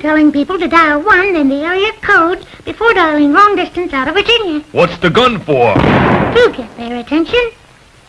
telling people to dial 1 in the area code before dialing long distance out of Virginia. What's the gun for? To get their attention.